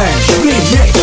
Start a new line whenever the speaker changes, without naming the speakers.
Remix